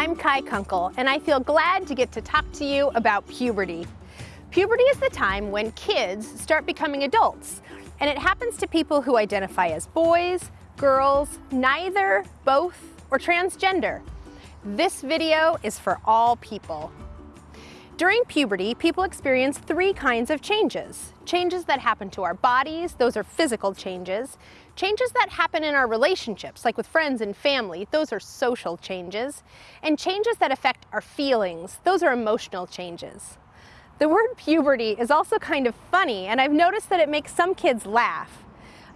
I'm Kai Kunkel, and I feel glad to get to talk to you about puberty. Puberty is the time when kids start becoming adults, and it happens to people who identify as boys, girls, neither, both, or transgender. This video is for all people. During puberty, people experience three kinds of changes. Changes that happen to our bodies, those are physical changes. Changes that happen in our relationships, like with friends and family, those are social changes. And changes that affect our feelings, those are emotional changes. The word puberty is also kind of funny, and I've noticed that it makes some kids laugh.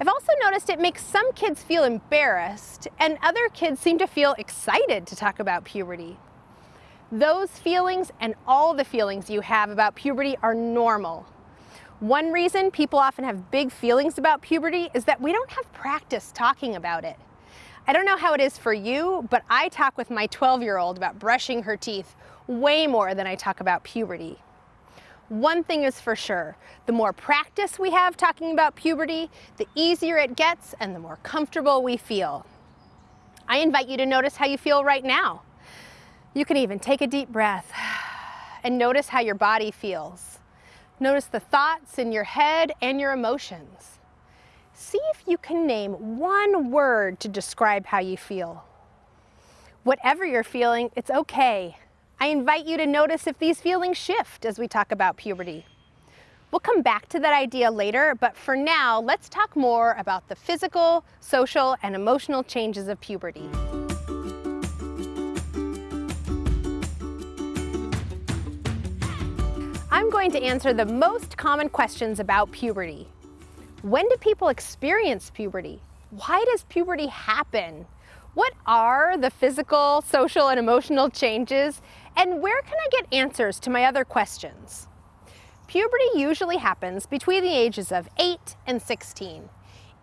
I've also noticed it makes some kids feel embarrassed, and other kids seem to feel excited to talk about puberty. Those feelings and all the feelings you have about puberty are normal. One reason people often have big feelings about puberty is that we don't have practice talking about it. I don't know how it is for you, but I talk with my 12-year-old about brushing her teeth way more than I talk about puberty. One thing is for sure, the more practice we have talking about puberty, the easier it gets and the more comfortable we feel. I invite you to notice how you feel right now. You can even take a deep breath and notice how your body feels. Notice the thoughts in your head and your emotions. See if you can name one word to describe how you feel. Whatever you're feeling, it's okay. I invite you to notice if these feelings shift as we talk about puberty. We'll come back to that idea later, but for now, let's talk more about the physical, social, and emotional changes of puberty. I'm going to answer the most common questions about puberty. When do people experience puberty? Why does puberty happen? What are the physical, social, and emotional changes? And where can I get answers to my other questions? Puberty usually happens between the ages of 8 and 16.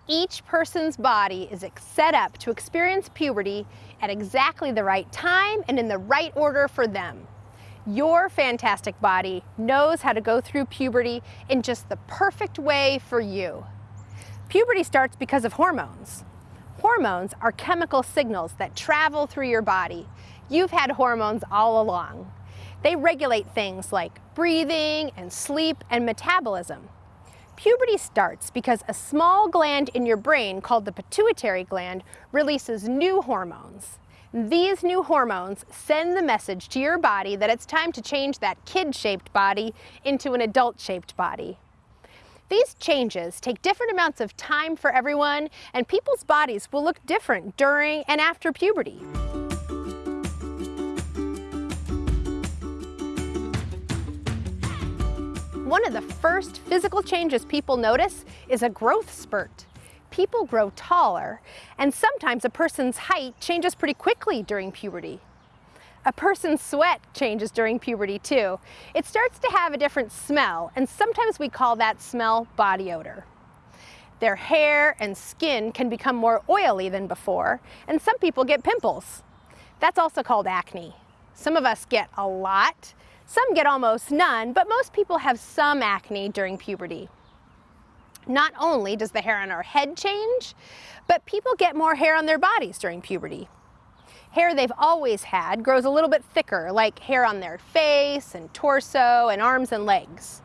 Each person's body is set up to experience puberty at exactly the right time and in the right order for them. Your fantastic body knows how to go through puberty in just the perfect way for you. Puberty starts because of hormones. Hormones are chemical signals that travel through your body. You've had hormones all along. They regulate things like breathing and sleep and metabolism. Puberty starts because a small gland in your brain called the pituitary gland releases new hormones. These new hormones send the message to your body that it's time to change that kid-shaped body into an adult-shaped body. These changes take different amounts of time for everyone, and people's bodies will look different during and after puberty. One of the first physical changes people notice is a growth spurt people grow taller, and sometimes a person's height changes pretty quickly during puberty. A person's sweat changes during puberty too. It starts to have a different smell, and sometimes we call that smell body odor. Their hair and skin can become more oily than before, and some people get pimples. That's also called acne. Some of us get a lot, some get almost none, but most people have some acne during puberty. Not only does the hair on our head change, but people get more hair on their bodies during puberty. Hair they've always had grows a little bit thicker, like hair on their face and torso and arms and legs.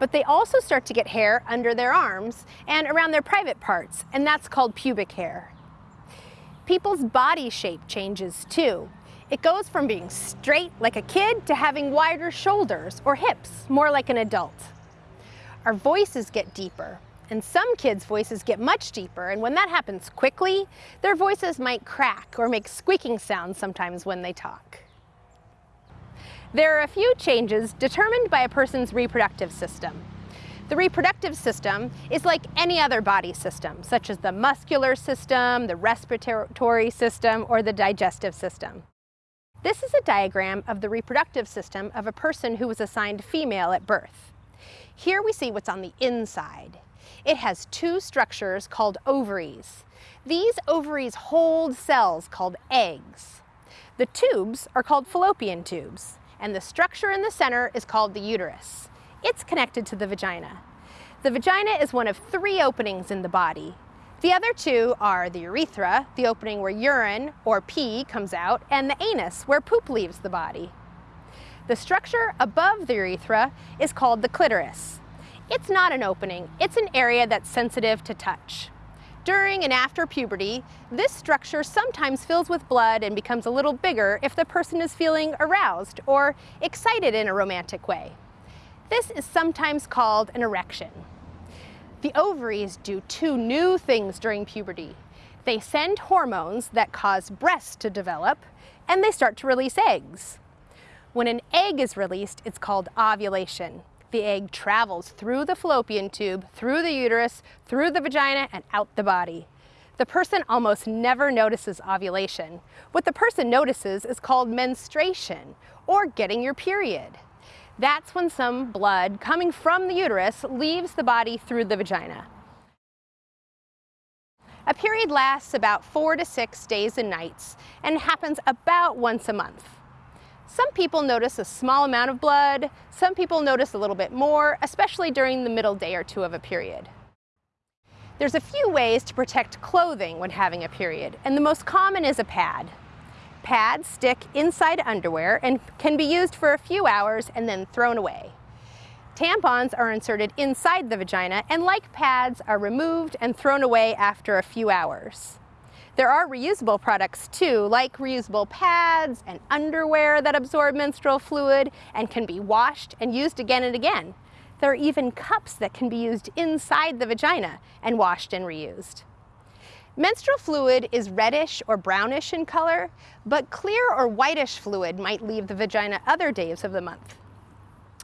But they also start to get hair under their arms and around their private parts, and that's called pubic hair. People's body shape changes too. It goes from being straight like a kid to having wider shoulders or hips, more like an adult. Our voices get deeper, and some kids' voices get much deeper, and when that happens quickly, their voices might crack or make squeaking sounds sometimes when they talk. There are a few changes determined by a person's reproductive system. The reproductive system is like any other body system, such as the muscular system, the respiratory system, or the digestive system. This is a diagram of the reproductive system of a person who was assigned female at birth. Here we see what's on the inside. It has two structures called ovaries. These ovaries hold cells called eggs. The tubes are called fallopian tubes, and the structure in the center is called the uterus. It's connected to the vagina. The vagina is one of three openings in the body. The other two are the urethra, the opening where urine or pee comes out, and the anus, where poop leaves the body. The structure above the urethra is called the clitoris. It's not an opening, it's an area that's sensitive to touch. During and after puberty, this structure sometimes fills with blood and becomes a little bigger if the person is feeling aroused or excited in a romantic way. This is sometimes called an erection. The ovaries do two new things during puberty. They send hormones that cause breasts to develop, and they start to release eggs. When an egg is released, it's called ovulation. The egg travels through the fallopian tube, through the uterus, through the vagina, and out the body. The person almost never notices ovulation. What the person notices is called menstruation, or getting your period. That's when some blood coming from the uterus leaves the body through the vagina. A period lasts about four to six days and nights and happens about once a month. Some people notice a small amount of blood, some people notice a little bit more, especially during the middle day or two of a period. There's a few ways to protect clothing when having a period, and the most common is a pad. Pads stick inside underwear and can be used for a few hours and then thrown away. Tampons are inserted inside the vagina and like pads are removed and thrown away after a few hours. There are reusable products too, like reusable pads and underwear that absorb menstrual fluid and can be washed and used again and again. There are even cups that can be used inside the vagina and washed and reused. Menstrual fluid is reddish or brownish in color, but clear or whitish fluid might leave the vagina other days of the month.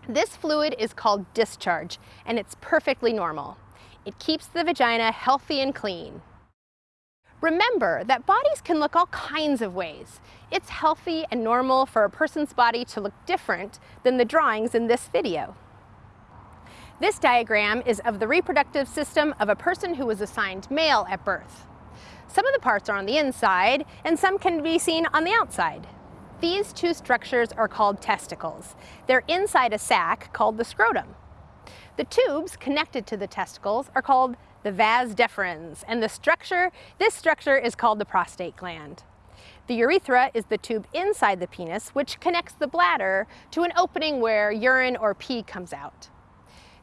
This fluid is called discharge, and it's perfectly normal. It keeps the vagina healthy and clean. Remember that bodies can look all kinds of ways. It's healthy and normal for a person's body to look different than the drawings in this video. This diagram is of the reproductive system of a person who was assigned male at birth. Some of the parts are on the inside and some can be seen on the outside. These two structures are called testicles. They're inside a sac called the scrotum. The tubes connected to the testicles are called the vas deferens, and the structure, this structure is called the prostate gland. The urethra is the tube inside the penis which connects the bladder to an opening where urine or pee comes out.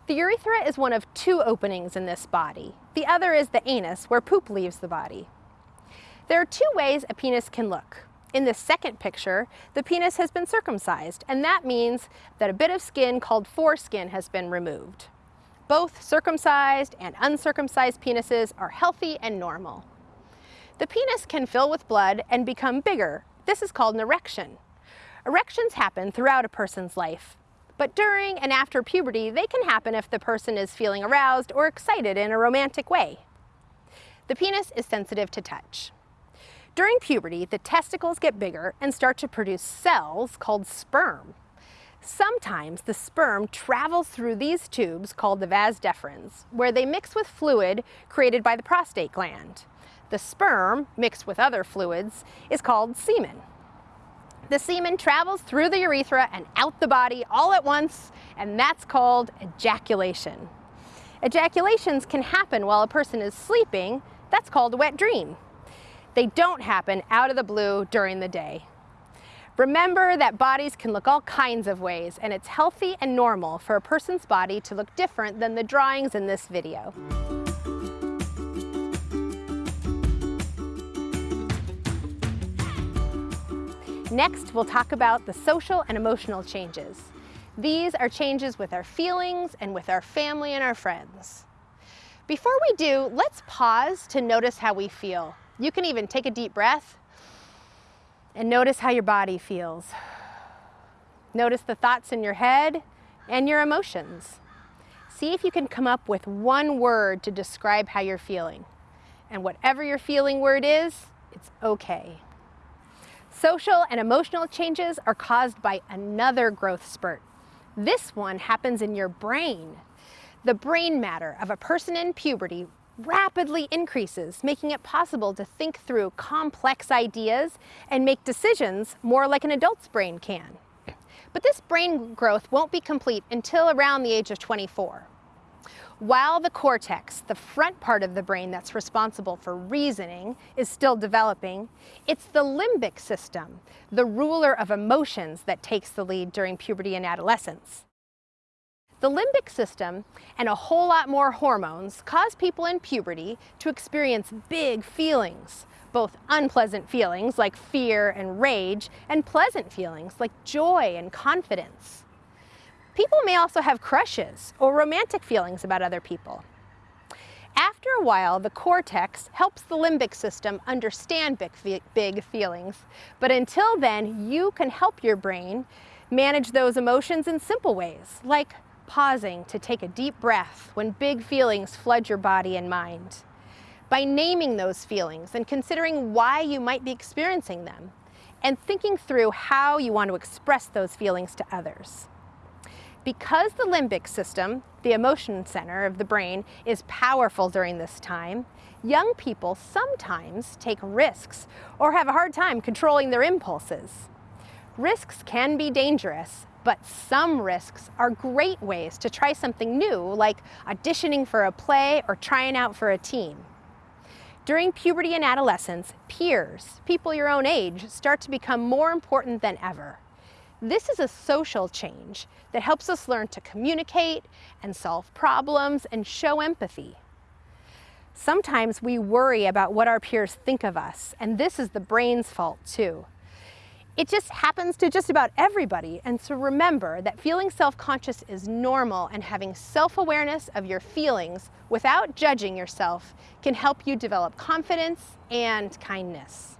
The urethra is one of two openings in this body. The other is the anus, where poop leaves the body. There are two ways a penis can look. In the second picture, the penis has been circumcised, and that means that a bit of skin called foreskin has been removed. Both circumcised and uncircumcised penises are healthy and normal. The penis can fill with blood and become bigger. This is called an erection. Erections happen throughout a person's life, but during and after puberty, they can happen if the person is feeling aroused or excited in a romantic way. The penis is sensitive to touch. During puberty, the testicles get bigger and start to produce cells called sperm. Sometimes the sperm travels through these tubes called the vas deferens, where they mix with fluid created by the prostate gland. The sperm, mixed with other fluids, is called semen. The semen travels through the urethra and out the body all at once, and that's called ejaculation. Ejaculations can happen while a person is sleeping. That's called a wet dream. They don't happen out of the blue during the day. Remember that bodies can look all kinds of ways, and it's healthy and normal for a person's body to look different than the drawings in this video. Next, we'll talk about the social and emotional changes. These are changes with our feelings and with our family and our friends. Before we do, let's pause to notice how we feel. You can even take a deep breath and notice how your body feels. Notice the thoughts in your head and your emotions. See if you can come up with one word to describe how you're feeling. And whatever your feeling word is, it's okay. Social and emotional changes are caused by another growth spurt. This one happens in your brain. The brain matter of a person in puberty rapidly increases, making it possible to think through complex ideas and make decisions more like an adult's brain can. But this brain growth won't be complete until around the age of 24. While the cortex, the front part of the brain that's responsible for reasoning, is still developing, it's the limbic system, the ruler of emotions, that takes the lead during puberty and adolescence. The limbic system and a whole lot more hormones cause people in puberty to experience big feelings, both unpleasant feelings like fear and rage, and pleasant feelings like joy and confidence. People may also have crushes or romantic feelings about other people. After a while, the cortex helps the limbic system understand big, big feelings, but until then, you can help your brain manage those emotions in simple ways, like pausing to take a deep breath when big feelings flood your body and mind. By naming those feelings and considering why you might be experiencing them, and thinking through how you want to express those feelings to others. Because the limbic system, the emotion center of the brain, is powerful during this time, young people sometimes take risks or have a hard time controlling their impulses. Risks can be dangerous, but some risks are great ways to try something new, like auditioning for a play or trying out for a team. During puberty and adolescence, peers, people your own age, start to become more important than ever. This is a social change that helps us learn to communicate and solve problems and show empathy. Sometimes we worry about what our peers think of us, and this is the brain's fault too. It just happens to just about everybody, and so remember that feeling self-conscious is normal and having self-awareness of your feelings without judging yourself can help you develop confidence and kindness.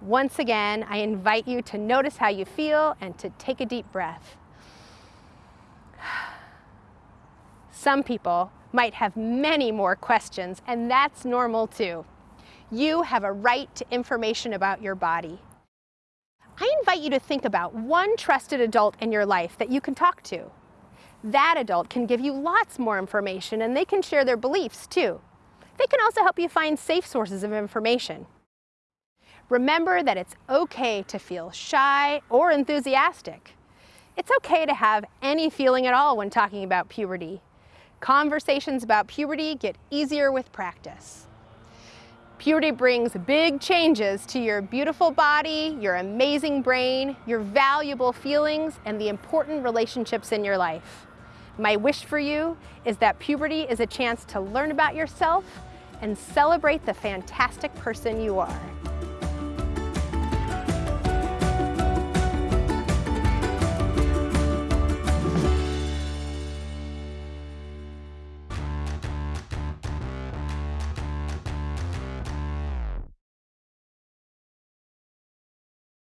Once again, I invite you to notice how you feel and to take a deep breath. Some people might have many more questions, and that's normal too. You have a right to information about your body. I invite you to think about one trusted adult in your life that you can talk to. That adult can give you lots more information and they can share their beliefs too. They can also help you find safe sources of information. Remember that it's okay to feel shy or enthusiastic. It's okay to have any feeling at all when talking about puberty. Conversations about puberty get easier with practice. Puberty brings big changes to your beautiful body, your amazing brain, your valuable feelings, and the important relationships in your life. My wish for you is that puberty is a chance to learn about yourself and celebrate the fantastic person you are.